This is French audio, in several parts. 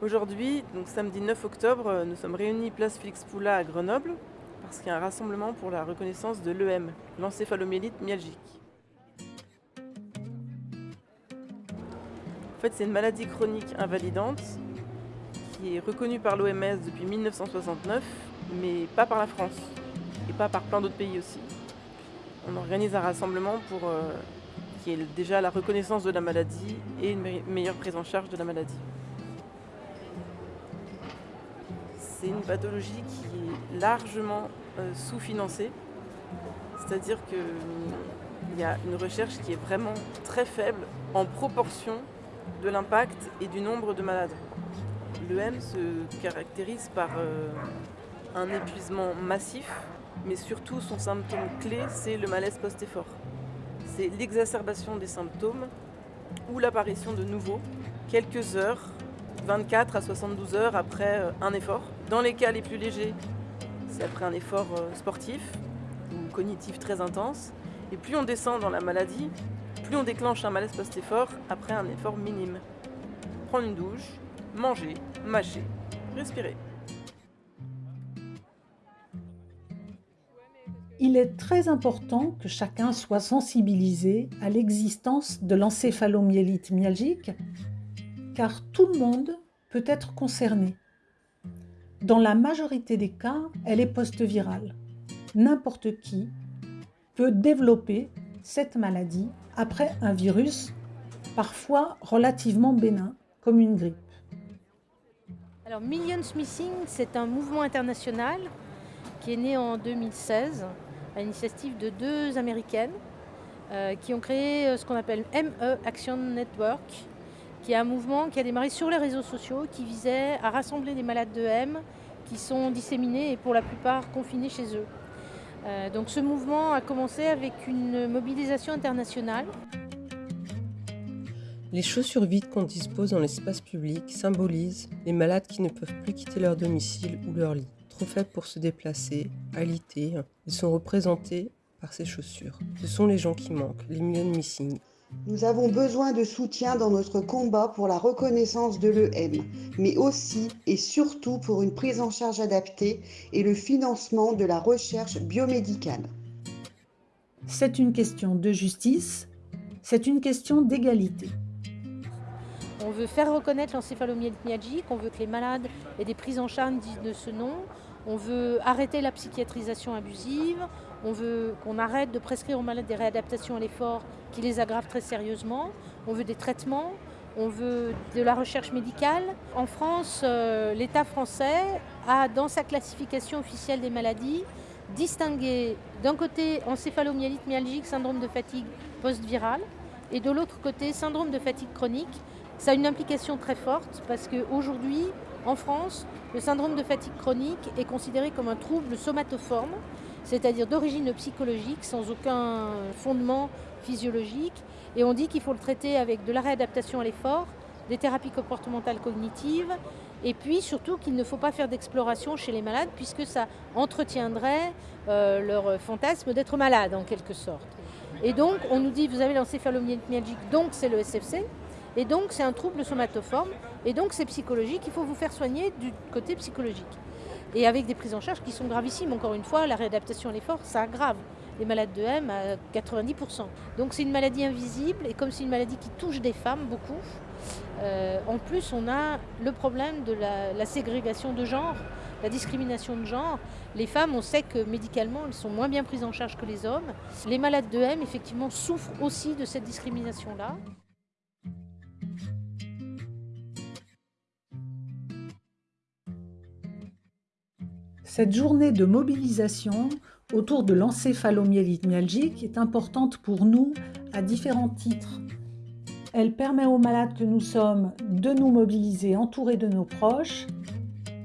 Aujourd'hui, donc samedi 9 octobre, nous sommes réunis place Félix Poula à Grenoble parce qu'il y a un rassemblement pour la reconnaissance de l'EM, l'encéphalomyélite myalgique. En fait, c'est une maladie chronique invalidante qui est reconnue par l'OMS depuis 1969, mais pas par la France et pas par plein d'autres pays aussi. On organise un rassemblement pour euh, qu'il y ait déjà la reconnaissance de la maladie et une meilleure prise en charge de la maladie. C'est une pathologie qui est largement euh, sous-financée. C'est-à-dire qu'il y a une recherche qui est vraiment très faible en proportion de l'impact et du nombre de malades. L'EM se caractérise par euh, un épuisement massif, mais surtout son symptôme clé, c'est le malaise post-effort. C'est l'exacerbation des symptômes ou l'apparition de nouveaux quelques heures 24 à 72 heures après euh, un effort. Dans les cas les plus légers, c'est après un effort euh, sportif ou cognitif très intense. Et plus on descend dans la maladie, plus on déclenche un malaise post-effort après un effort minime. Prendre une douche, manger, mâcher, respirer. Il est très important que chacun soit sensibilisé à l'existence de l'encéphalomyélite myalgique car tout le monde peut être concerné. Dans la majorité des cas, elle est post-virale. N'importe qui peut développer cette maladie après un virus, parfois relativement bénin, comme une grippe. Alors Millions Missing, c'est un mouvement international qui est né en 2016 à l'initiative de deux Américaines euh, qui ont créé euh, ce qu'on appelle ME Action Network, qui est un mouvement qui a démarré sur les réseaux sociaux, qui visait à rassembler des malades de M qui sont disséminés et pour la plupart confinés chez eux. Euh, donc ce mouvement a commencé avec une mobilisation internationale. Les chaussures vides qu'on dispose dans l'espace public symbolisent les malades qui ne peuvent plus quitter leur domicile ou leur lit. Trop faibles pour se déplacer, alité, ils sont représentés par ces chaussures. Ce sont les gens qui manquent, les millions missing. Nous avons besoin de soutien dans notre combat pour la reconnaissance de l'EM, mais aussi et surtout pour une prise en charge adaptée et le financement de la recherche biomédicale. C'est une question de justice, c'est une question d'égalité. On veut faire reconnaître l'encéphalomyélite myalgique, on veut que les malades aient des prises en charge de ce nom, on veut arrêter la psychiatrisation abusive, on veut qu'on arrête de prescrire aux malades des réadaptations à l'effort qui les aggravent très sérieusement. On veut des traitements, on veut de la recherche médicale. En France, euh, l'État français a, dans sa classification officielle des maladies, distingué d'un côté encéphalomyélite myalgique, syndrome de fatigue post-virale, et de l'autre côté syndrome de fatigue chronique. Ça a une implication très forte parce qu'aujourd'hui, en France, le syndrome de fatigue chronique est considéré comme un trouble somatoforme c'est-à-dire d'origine psychologique, sans aucun fondement physiologique. Et on dit qu'il faut le traiter avec de la réadaptation à l'effort, des thérapies comportementales cognitives, et puis surtout qu'il ne faut pas faire d'exploration chez les malades, puisque ça entretiendrait euh, leur fantasme d'être malade en quelque sorte. Et donc on nous dit, vous avez l'encéphalomyalgique, donc c'est le SFC, et donc c'est un trouble somatoforme, et donc c'est psychologique, il faut vous faire soigner du côté psychologique et avec des prises en charge qui sont gravissimes. Encore une fois, la réadaptation à l'effort, ça aggrave les malades de M à 90%. Donc c'est une maladie invisible et comme c'est une maladie qui touche des femmes beaucoup, euh, en plus on a le problème de la, la, ségrégation de genre, la discrimination de genre. Les femmes, on sait que médicalement, elles sont moins bien prises en charge que les hommes. Les malades de M, effectivement, souffrent aussi de cette discrimination-là. Cette journée de mobilisation autour de l'encéphalomyélite myalgique est importante pour nous à différents titres. Elle permet aux malades que nous sommes de nous mobiliser entourés de nos proches,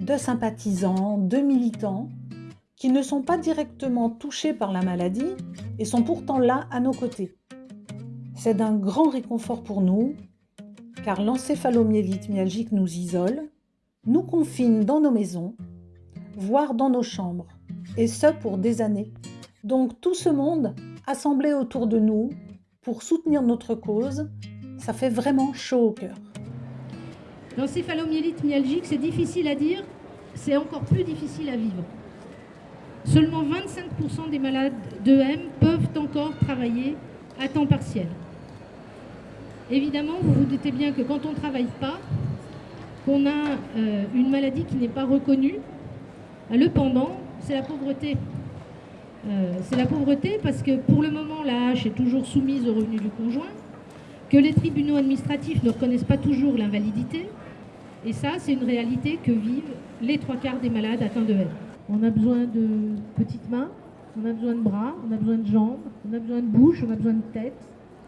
de sympathisants, de militants, qui ne sont pas directement touchés par la maladie et sont pourtant là à nos côtés. C'est d'un grand réconfort pour nous, car l'encéphalomyélite myalgique nous isole, nous confine dans nos maisons voire dans nos chambres, et ce pour des années. Donc tout ce monde assemblé autour de nous pour soutenir notre cause, ça fait vraiment chaud au cœur. L'encéphalomyélite myalgique, c'est difficile à dire, c'est encore plus difficile à vivre. Seulement 25% des malades d'EM peuvent encore travailler à temps partiel. Évidemment, vous vous doutez bien que quand on ne travaille pas, qu'on a euh, une maladie qui n'est pas reconnue, le pendant, c'est la pauvreté. Euh, c'est la pauvreté parce que pour le moment, la hache est toujours soumise au revenu du conjoint, que les tribunaux administratifs ne reconnaissent pas toujours l'invalidité. Et ça, c'est une réalité que vivent les trois quarts des malades atteints de haine. On a besoin de petites mains, on a besoin de bras, on a besoin de jambes, on a besoin de bouche, on a besoin de tête,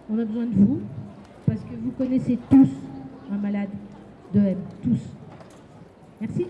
on a besoin de vous, parce que vous connaissez tous un malade de haine, tous. Merci.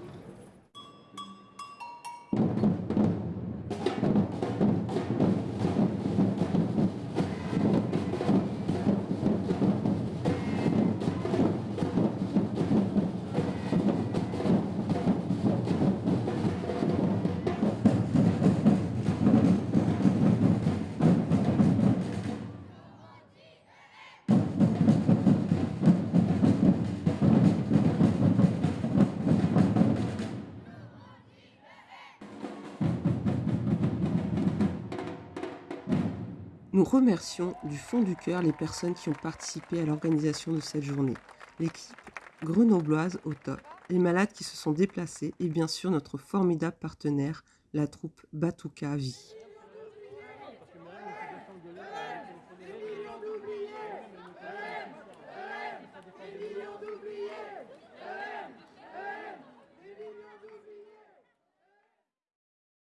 Nous remercions du fond du cœur les personnes qui ont participé à l'organisation de cette journée. L'équipe grenobloise au top, les malades qui se sont déplacés et bien sûr notre formidable partenaire, la troupe Batuka Vie.